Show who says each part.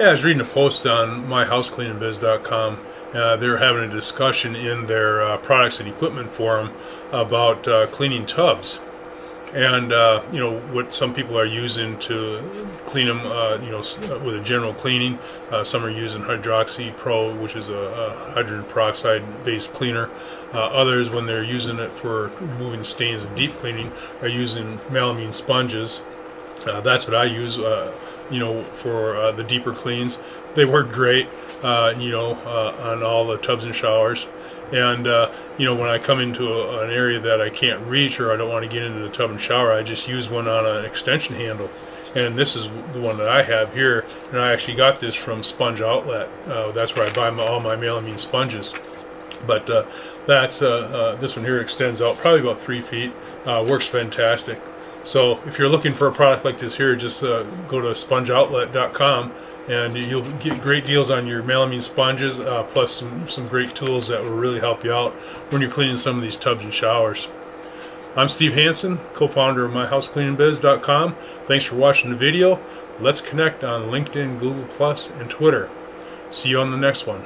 Speaker 1: Yeah, I was reading a post on myhousecleaningbiz.com. Uh, they're having a discussion in their uh, products and equipment forum about uh, cleaning tubs. And uh, you know what some people are using to clean them uh, you know uh, with a general cleaning some are using hydroxy pro which is a, a hydrogen peroxide based cleaner. Others when they're using it for removing stains and deep cleaning are using melamine sponges uh, that's what I use you know for the deeper cleans they work great you know on all the tubs and showers and uh, you know, when I come into a, an area that I can't reach or I don't want to get into the tub and shower, I just use one on an extension handle. And this is the one that I have here, and I actually got this from Sponge Outlet. Uh, that's where I buy my, all my melamine sponges. But uh, that's uh, uh, this one here extends out probably about three feet. Uh, works fantastic. So if you're looking for a product like this here, just go to spongeoutlet.com and you'll get great deals on your melamine sponges uh, plus some, some great tools that will really help you out when you're cleaning some of these tubs and showers. I'm Steve Hansen, co-founder of myhousecleaningbiz.com. Thanks for watching the video. Let's connect on LinkedIn, Google Plus, and Twitter. See you on the next one.